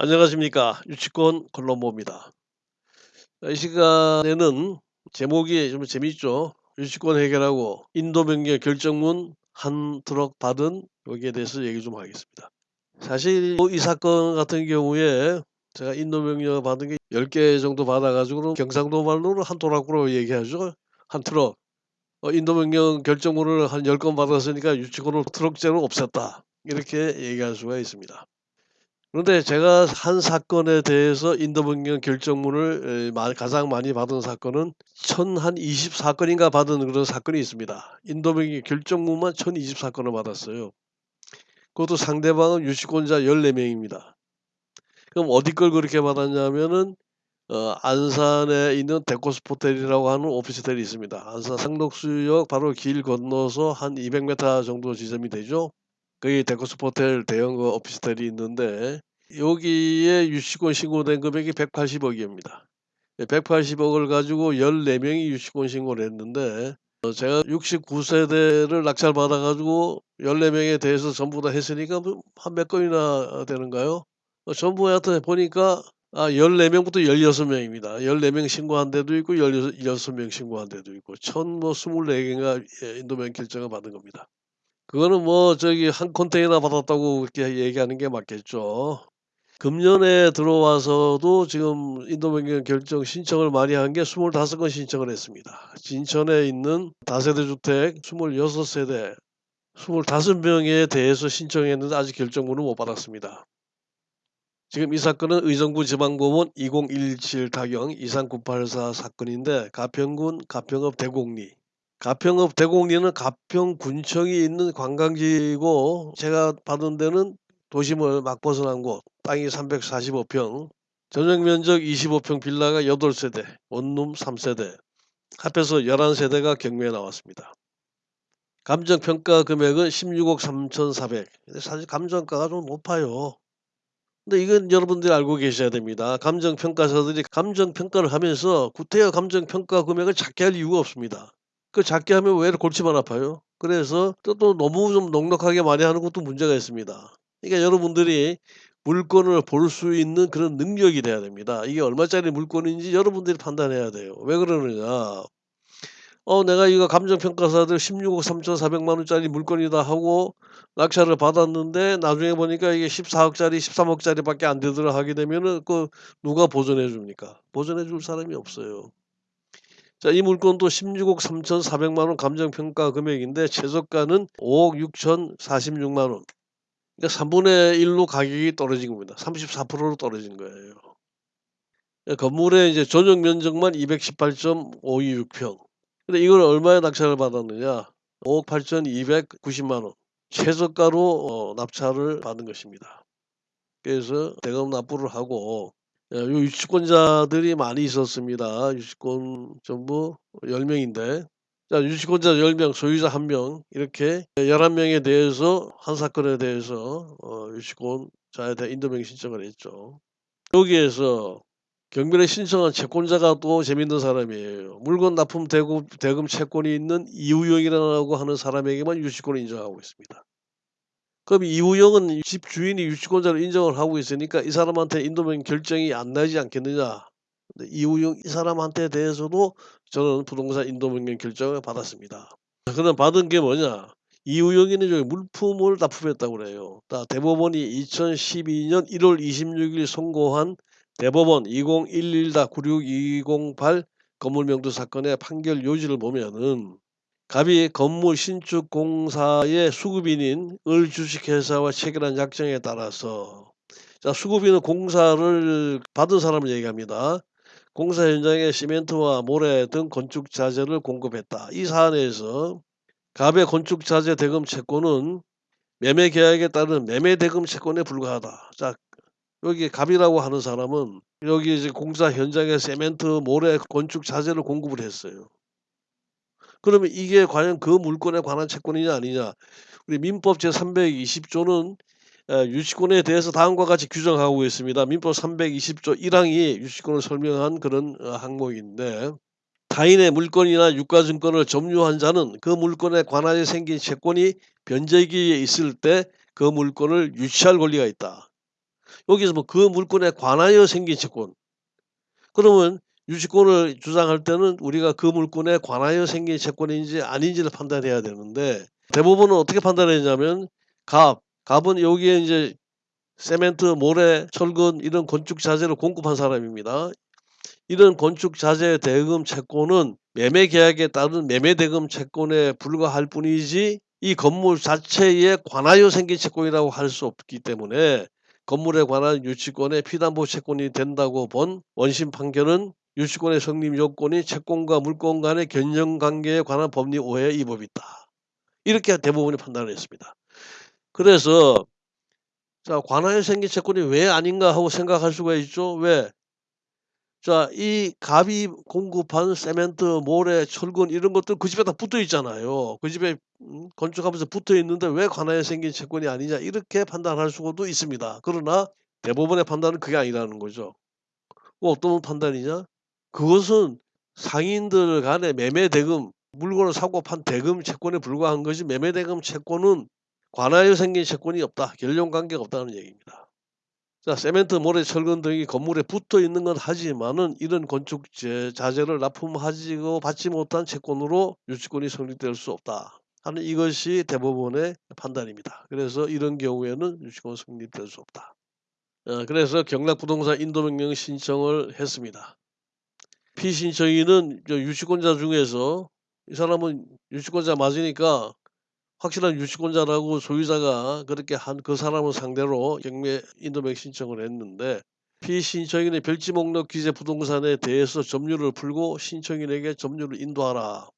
안녕하십니까 유치권 콜럼보입니다. 이 시간에는 제목이 좀 재밌죠. 유치권 해결하고 인도명령 결정문 한 트럭 받은 여기에 대해서 얘기 좀 하겠습니다. 사실 이 사건 같은 경우에 제가 인도명령 받은 게 10개 정도 받아 가지고 경상도 말로는 한 토락으로 얘기하죠. 한 트럭. 어 인도명령 결정문을 한 10건 받았으니까 유치권을 트럭째로 없앴다. 이렇게 얘기할 수가 있습니다. 그런데 제가 한 사건에 대해서 인도명령 결정문을 가장 많이 받은 사건은 1024건인가 받은 그런 사건이 있습니다. 인도명령 결정문만 1024건을 받았어요. 그것도 상대방은 유치권자 14명입니다. 그럼 어디 걸 그렇게 받았냐면은 어 안산에 있는 데코스호텔이라고 하는 오피스텔이 있습니다. 안산 상록수역 바로 길 건너서 한 200m 정도 지점이 되죠. 거기 데코스호텔 대형 그 오피스텔이 있는데 여기에 유치권 신고된 금액이 180억 이입니다. 180억을 예, 가지고 14명이 유치권 신고를 했는데 어 제가 69세대를 낙찰받아 가지고 14명에 대해서 전부 다 했으니까 뭐한몇 건이나 되는가요? 어 전부 하여튼 보니까 아 14명부터 16명입니다. 14명 신고한 데도 있고 열여섯 16명 신고한 데도 있고 천뭐 24개인가 예 인도명 결정을 받은 겁니다. 그거는 뭐 저기 한 컨테이너 받았다고 그렇게 얘기하는 게 맞겠죠. 금년에 들어와서도 지금 인도 변경 결정 신청을 많이 한 게 25건 신청을 했습니다. 진천에 있는 다세대 주택 26세대 25명에 대해서 신청했는데 아직 결정문을 못 받았습니다. 지금 이 사건은 의정부 지방법원 2017 타경 23984 사건인데 가평군 가평읍 대곡리 가평읍 대곡리는 가평군청이 있는 관광지고 제가 받은 데는 도심을 막 벗어난 곳 땅이 345평 전용 면적 25평 빌라가 8세대 원룸 3세대 합해서 11세대가 경매에 나왔습니다. 감정평가 금액은 16억 3,400 사실 감정가가 좀 높아요. 근데 이건 여러분들이 알고 계셔야 됩니다. 감정평가사들이 감정평가를 하면서 구태여 감정평가 금액을 작게 할 이유가 없습니다. 그 작게 하면 왜 골치만 아파요? 그래서 또, 또 너무 좀 넉넉하게 많이 하는 것도 문제가 있습니다. 그러니까 여러분들이 물건을 볼 수 있는 그런 능력이 돼야 됩니다. 이게 얼마짜리 물건인지 여러분들이 판단해야 돼요. 왜 그러느냐. 어 내가 이거 감정평가사들 16억 3,400만 원짜리 물건이다 하고 낙찰을 받았는데 나중에 보니까 이게 14억짜리 13억짜리 밖에 안 되더라 하게 되면은 그 누가 보존해 줍니까? 보존해 줄 사람이 없어요. 자, 이 물건도 16억 3,400만 원 감정평가 금액인데 최저가는 5억 6,046만 원. 그러니까 3분의 1로 가격이 떨어진 겁니다. 34%로 떨어진 거예요. 예, 건물의 이제 전용 면적만 218.526평. 근데 이걸 얼마에 낙찰을 받았느냐? 5억 8,290만 원. 최저가로 어, 납찰을 받은 것입니다. 그래서 대금 납부를 하고 예, 요 유치권자들이 많이 있었습니다. 유치권 전부 10명인데 자 유치권자 10명 소유자 1명 이렇게 11명에 대해서 한 사건에 대해서 어 유치권자에 대한 인도명 신청을 했죠. 여기에서 경비를 신청한 채권자가 또 재밌는 사람이에요. 물건 납품 대금, 대금 채권이 있는 이우영이라고 하는 사람에게만 유치권을 인정하고 있습니다. 그럼 이우영은 집 주인이 유치권자를 인정을 하고 있으니까 이 사람한테 인도명 결정이 안 나지 않겠느냐. 이우영 이 사람한테 대해서도 저는 부동산 인도명령 결정을 받았습니다. 그다음 받은 게 뭐냐? 이우영이는 저기 물품을 납품했다고 그래요. 대법원이 2012년 1월 26일 선고한 대법원 2011-96208 건물명도 사건의 판결 요지를 보면은 갑이 건물 신축 공사의 수급인인 을 주식회사와 체결한 약정에 따라서 자 수급인은 공사를 받은 사람을 얘기합니다. 공사 현장에 시멘트와 모래 등 건축 자재를 공급했다. 이 사안에서 갑의 건축 자재 대금 채권은 매매 계약에 따른 매매 대금 채권에 불과하다. 자 여기 갑이라고 하는 사람은 여기 이제 공사 현장에 세멘트, 모래, 건축 자재를 공급을 했어요. 그러면 이게 과연 그 물건에 관한 채권이냐 아니냐. 우리 민법 제320조는 유치권에 대해서 다음과 같이 규정하고 있습니다. 민법 320조 1항이 유치권을 설명한 그런 어, 항목인데 타인의 물건이나 유가증권을 점유한 자는 그 물건에 관하여 생긴 채권이 변제기에 있을 때 그 물건을 유치할 권리가 있다. 여기서 뭐 그 물건에 관하여 생긴 채권. 그러면 유치권을 주장할 때는 우리가 그 물건에 관하여 생긴 채권인지 아닌지를 판단해야 되는데 대부분은 어떻게 판단했냐면 갑, 갑은 여기에 인제 세멘트, 모래, 철근 이런 건축 자재를 공급한 사람입니다. 이런 건축 자재 대금 채권은 매매 계약에 따른 매매 대금 채권에 불과할 뿐이지 이 건물 자체에 관하여 생긴 채권이라고 할 수 없기 때문에 건물에 관한 유치권의 피담보 채권이 된다고 본 원심 판결은 유치권의 성립 요건이 채권과 물권 간의 견영 관계에 관한 법리 오해에 위법이 있다. 이렇게 대부분이 판단을 했습니다. 그래서 자 관하여 생긴 채권이 왜 아닌가 하고 생각할 수가 있죠. 왜? 자 이 갑이 공급한 세멘트, 모래, 철근 이런 것들 그 집에 다 붙어 있잖아요. 그 집에 음 건축하면서 붙어 있는데 왜 관하여 생긴 채권이 아니냐 이렇게 판단할 수도 있습니다. 그러나 대부분의 판단은 그게 아니라는 거죠. 뭐 어떤 판단이냐? 그것은 상인들 간의 매매 대금, 물건을 사고 판 대금 채권에 불과한 것이 매매 대금 채권은 관하여 생긴 채권이 없다. 결령 관계가 없다는 얘기입니다. 자 세멘트, 모래, 철근 등이 건물에 붙어 있는 건 하지만은 이런 건축 제 자재를 납품하지고 받지 못한 채권으로 유치권이 성립될 수 없다 하는 이것이 대부분의 판단입니다. 그래서 이런 경우에는 유치권 성립될 수 없다. 어 그래서 경락부동산 인도명령 신청을 했습니다. 피신청인은 저 유치권자 중에서 이 사람은 유치권자 맞으니까 확실한 유치권자라고 소유자가 그렇게 한 그 사람을 상대로 경매 인도명 신청을 했는데 피신청인의 별지 목록 기재 부동산에 대해서 점유를 풀고 신청인에게 점유를 인도하라.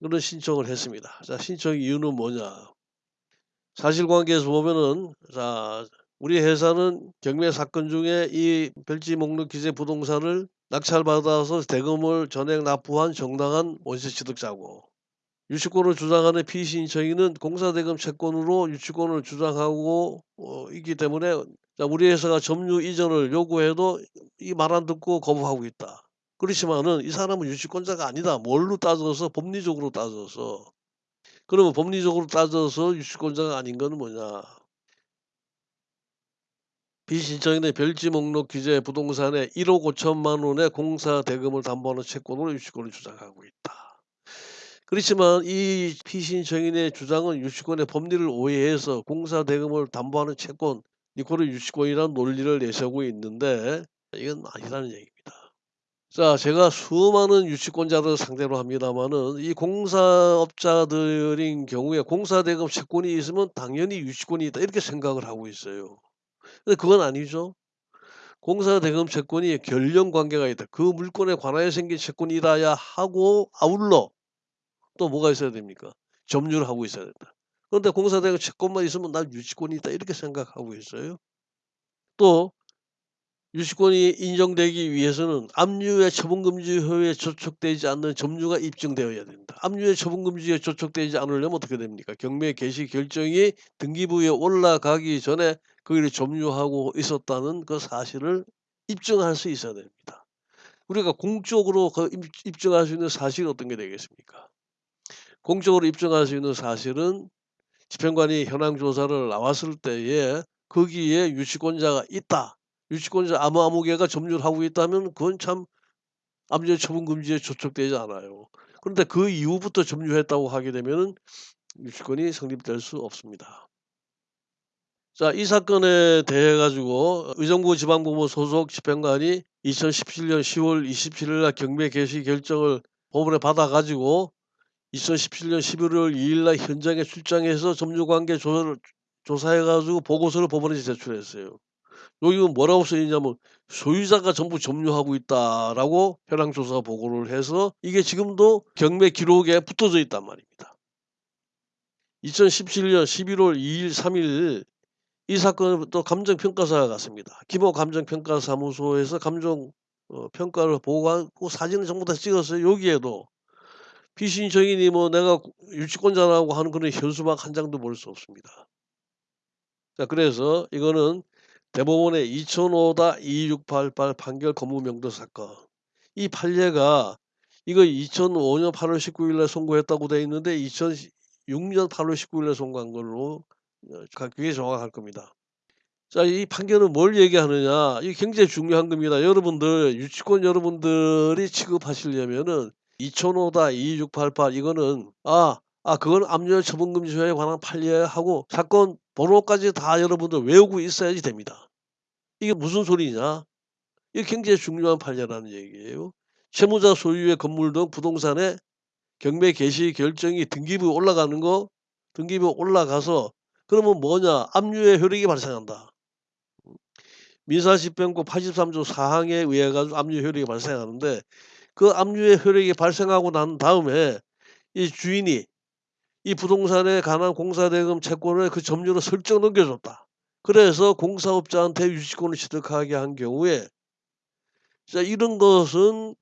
그런 신청을 했습니다. 자 신청 이유는 뭐냐? 사실관계에서 보면은 자 우리 회사는 경매 사건 중에 이 별지 목록 기재 부동산을 낙찰받아서 대금을 전액 납부한 정당한 원세 취득자고 유치권을 주장하는 피신청인은 공사대금 채권으로 유치권을 주장하고 어 있기 때문에 자 우리 회사가 점유 이전을 요구해도 이 말 안 듣고 거부하고 있다. 그렇지만은 이 사람은 유치권자가 아니다. 뭘로 따져서 법리적으로 따져서. 그러면 법리적으로 따져서 유치권자가 아닌 거는 뭐냐? 피신청인의 별지 목록 기재 부동산에 1억 5천만 원의 공사 대금을 담보하는 채권으로 유치권을 주장하고 있다. 그렇지만 이 피신청인의 주장은 유치권의 법리를 오해해서 공사 대금을 담보하는 채권 이거를 유치권이라는 논리를 내세우고 있는데 이건 아니라는 얘기입니다. 자 제가 수많은 유치권자들을 상대로 합니다마는 이 공사업자들인 경우에 공사 대금 채권이 있으면 당연히 유치권이 있다 이렇게 생각을 하고 있어요. 근데 그건 아니죠. 공사 대금 채권이 결령 관계가 있다. 그 물건에 관하여 생긴 채권이라야 하고 아울러 또 뭐가 있어야 됩니까? 점유를 하고 있어야 된다. 그런데 공사 대금 채권만 있으면 난 유치권이 있다 이렇게 생각하고 있어요. 또 유치권이 인정되기 위해서는 압류의 처분금지효에 저촉되지 않는 점유가 입증되어야 된다. 압류의 처분금지에 저촉되지 않으려면 어떻게 됩니까? 경매 개시 결정이 등기부에 올라가기 전에 거기를 점유하고 있었다는 그 사실을 입증할 수 있어야 됩니다. 우리가 공적으로 그입 입증할 수 있는 사실이 어떤 게 되겠습니까? 공적으로 입증할 수 있는 사실은 집행관이 현황 조사를 나왔을 때에 거기에 유치권자가 있다. 유치권자 아무아무개가 점유를 하고 있다면 그건 참 압류 처분 금지에 저촉되지 않아요. 그런데 그 이후부터 점유했다고 하게 되면은 유치권이 성립될 수 없습니다. 자 이 사건에 대해 가지고 의정부 지방법원 소속 집행관이 2017년 10월 27일 날 경매 개시 결정을 법원에 받아 가지고 2017년 11월 2일 날 현장에 출장해서 점유 관계 조사를 조사해 가지고 보고서를 법원에 제출했어요. 여기는 뭐라고 써 있냐면 "소유자가 전부 점유하고 있다."라고 현황 조사 보고를 해서 이게 지금도 경매 기록에 붙어져 있단 말입니다. 2017년 11월 2일 3일 이 사건을 또 감정평가사가 갔습니다. 김호 감정평가사무소에서 감정 어 평가를 보고하고 사진을 전부 다 찍었어요. 여기에도 피신청인이 뭐 내가 유치권자라고 하는 그런 현수막 한 장도 볼 수 없습니다. 자 그래서 이거는 대법원의 2005-2688 판결 건무명도 사건. 이 판례가 이거 2005년 8월 19일 날 선고했다고 돼 있는데 2006년 8월 19일 날 선고한 걸로 어 그게 정확할 겁니다. 자 이 판결은 뭘 얘기하느냐. 이게 굉장히 중요한 겁니다. 여러분들 유치권 여러분들이 취급하시려면은 2005다 2688 이거는 아, 아 그건 압류의 처분금지법에 관한 판례야 하고 사건 번호까지 다 여러분들 외우고 있어야지 됩니다. 이게 무슨 소리냐. 이게 굉장히 중요한 판례라는 얘기예요. 채무자 소유의 건물 등 부동산의 경매 개시 결정이 등기부에 올라가는 거 등기부에 올라가서 그러면 뭐냐. 압류의 효력이 발생한다. 민사집행법 83조 4항에 의해 가지고 압류 효력이 발생하는데 그 압류의 효력이 발생하고 난 다음에 이 주인이 이 부동산에 관한 공사대금 채권을 그 점유로 설정 넘겨줬다. 그래서 공사업자한테 유치권을 취득하게 한 경우에 자 이런 것은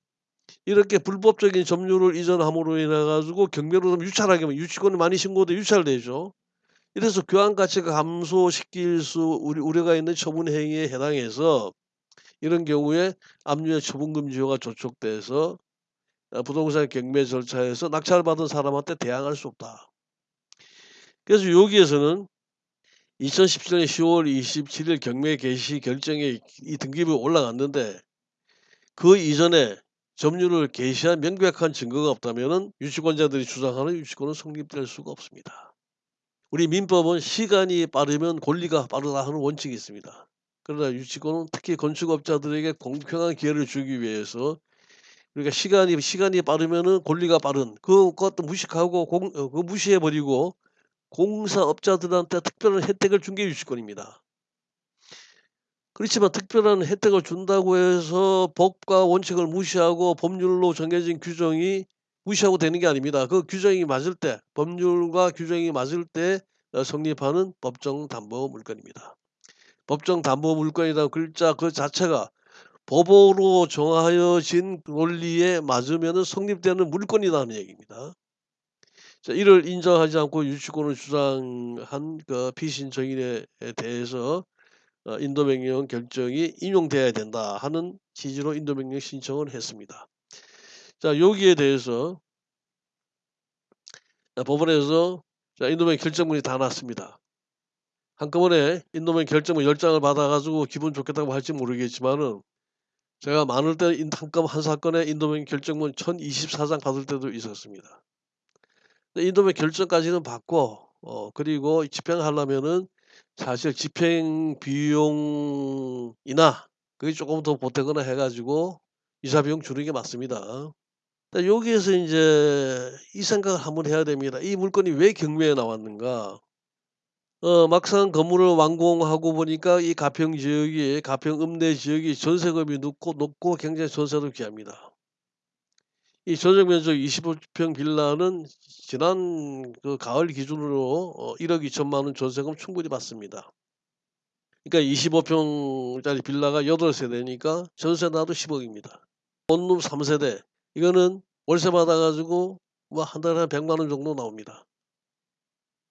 이렇게 불법적인 점유를 이전함으로 인해 가지고 경매로 유찰하게 하면 유치권이 많이 신고돼 유찰되죠. 이래서 교환 가치가 감소시킬 수 우려 우려가 있는 처분 행위에 해당해서 이런 경우에 압류의 처분금 지효가 조촉돼서 어 부동산 경매 절차에서 낙찰받은 사람한테 대항할 수 없다. 그래서 여기에서는 2017년 10월 27일 경매 개시 결정이 이 등기부에 올라갔는데 그 이전에 점유를 개시한 명백한 증거가 없다면은 유치권자들이 주장하는 유치권은 성립될 수가 없습니다. 우리 민법은 시간이 빠르면 권리가 빠르다 하는 원칙이 있습니다. 그러나 유치권은 특히 건축업자들에게 공평한 기회를 주기 위해서 그러니까 시간이 시간이 빠르면은 권리가 빠른 그것도 무식하고 공어 그거 무시해 버리고 공사업자들한테 특별한 혜택을 준 게 유치권입니다. 그렇지만 특별한 혜택을 준다고 해서 법과 원칙을 무시하고 법률로 정해진 규정이 무시하고 되는 게 아닙니다. 그 규정이 맞을 때 법률과 규정이 맞을 때어 성립하는 법정 담보 물건입니다. 법정 담보 물건이라는 글자 그 자체가 법으로 정하여진 논리에 맞으면은 성립되는 물건이라는 얘기입니다. 자 이를 인정하지 않고 유치권을 주장한 그 피신청인에 대해서 어 인도명령 결정이 인용돼야 된다 하는 취지로 인도명령 신청을 했습니다. 자 여기에 대해서 자 법원에서 자 인도명령 결정문이 다 났습니다. 한꺼번에 인도명령 결정문 10장을 받아 가지고 기분 좋겠다고 할지 모르겠지만은 제가 많을 때인 한건 한 사건에 인도명령 결정문 1024장 받을 때도 있었습니다. 인도명령 결정까지는 받고 어 그리고 집행하려면은 사실 집행 비용이나 그게 쪼끔 더 보태거나 해 가지고 이사 비용 주는 게 맞습니다. 여기에서 인제 이 생각을 한번 해야 됩니다. '이 물건이 왜 경매에 나왔는가?' 어 막상 건물을 완공하고 보니까 이 가평 지역이 가평 읍내 지역이 전세금이 높고 높고 굉장히 전세도 귀합니다. 이 전용 면적 25평 빌라는 지난 그 가을 기준으로 어 1억 2천만 원 전세금 충분히 받습니다. 그러니까 25평짜리 빌라가 8 세대니까 전세 나도 10억 입니다. 원룸 3 세대 이거는 월세 받아 가지고 뭐 한 달에 한 100만 원 정도 나옵니다.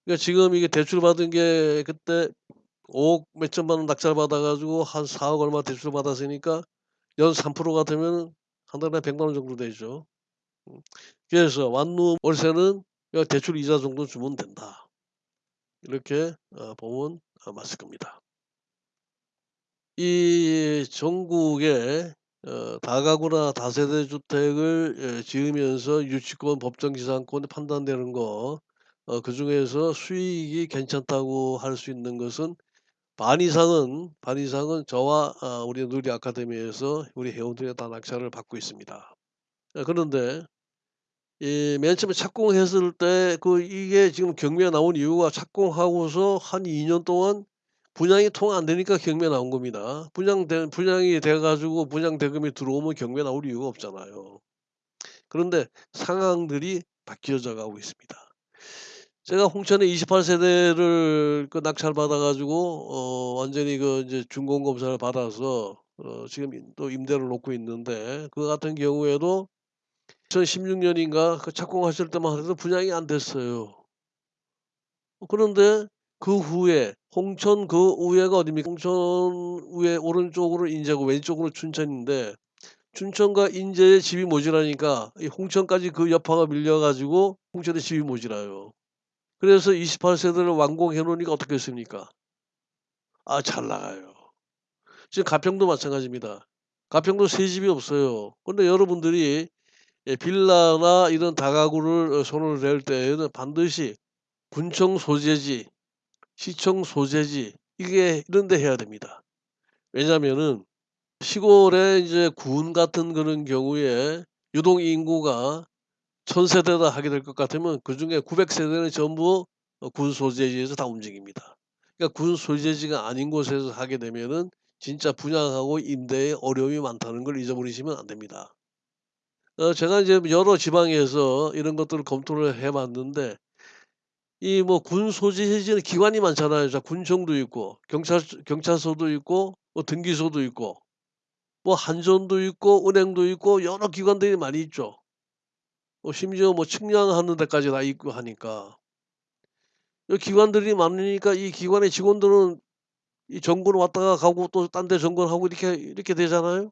그러니까 지금 이게 대출 받은 게 그때 5억 몇 천만 원 낙찰 받아 가지고 한 4억 얼마 대출 받았으니까 연 3%가 되면은 한 달에 100만 원 정도 되죠. 음 그래서 원룸 월세는 대출 이자 정도 주면 된다. 이렇게 어 보면 어 맞을 겁니다. 이 전국에 어 다가구나 다세대 주택을 예 지으면서 유치권 법정지상권이 판단되는 거어 그중에서 수익이 괜찮다고 할 수 있는 것은 반 이상은 반 이상은 저와 어 우리 누리 아카데미에서 우리 회원들이 다 낙찰을 받고 있습니다. 예 그런데 이 맨 처음에 착공했을 때 그 이게 지금 경매가 나온 이유가 착공하고서 한 2년 동안 분양이 통 안 되니까 경매 나온 겁니다. 분양된 분양이 돼 가지고 분양 대금이 들어오면 경매 나올 이유가 없잖아요. 그런데 상황들이 바뀌어져 가고 있습니다. 제가 홍천에 28 세대를 그 낙찰 받아 가지고 어 완전히 그 이제 준공 검사를 받아서 어 지금 임또 임대를 놓고 있는데 그 같은 경우에도 2016 년인가 그 착공하실 때만 해도 분양이 안 됐어요. 어 그런데 그 후에 홍천 그 우회가 어딥니까? 홍천 우회 오른쪽으로 인제고 왼쪽으로 춘천인데 춘천과 인제에 집이 모자라니까 이 홍천까지 그 여파가 밀려 가지고 홍천에 집이 모자라요. 그래서 28 세대를 완공해 놓으니까 어떻겠습니까? 아 잘 나가요. 지금 가평도 마찬가지입니다. 가평도 새 집이 없어요. 근데 여러분들이 예 빌라나 이런 다가구를 어 손을 댈 때에는 반드시 군청 소재지, 시청 소재지 이게 이런 데 해야 됩니다. 왜냐하면은 시골에 이제 군 같은 그런 경우에 유동 인구가 1000 세대다 하게 될 것 같으면 그 중에 900 세대는 전부 어군 소재지에서 다 움직입니다. 그러니까 군 소재지가 아닌 곳에서 하게 되면은 진짜 분양하고 임대에 어려움이 많다는 걸 잊어버리시면 안 됩니다. 어 제가 이제 여러 지방에서 이런 것들을 검토를 해 봤는데 이 뭐 군 소재지는 기관이 많잖아요. 자 군청도 있고 경찰 경찰서도 있고 뭐 등기소도 있고 뭐 한전도 있고 은행도 있고 여러 기관들이 많이 있죠. 뭐 심지어 뭐 측량하는 데까지 다 있고 하니까. 이 기관들이 많으니까 이 기관의 직원들은 이 정권 왔다가 가고 또 딴 데 정권하고 이렇게 이렇게 되잖아요.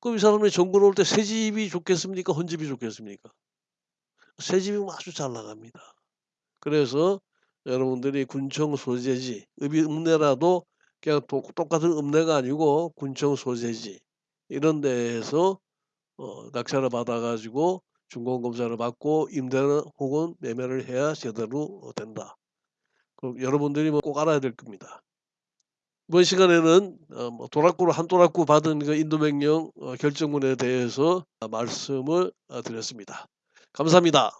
그럼 이 사람이 정권 올때 새 집이 좋겠습니까? 헌 집이 좋겠습니까? 새 집이면 아주 잘 나갑니다. 그래서 여러분들이 군청 소재지 읍이 읍내라도 그냥 똑 똑같은 읍내가 아니고 군청 소재지 이런 데에서 어 낙찰을 받아 가지고 준공검사를 받고 임대를 혹은 매매를 해야 제대로 어 된다. 그 여러분들이 뭐 꼭 알아야 될 겁니다. 이번 시간에는 어뭐 도락구로 한 도락구 받은 그 인도명령 어 결정문에 대해서 아 말씀을 어 드렸습니다. 감사합니다.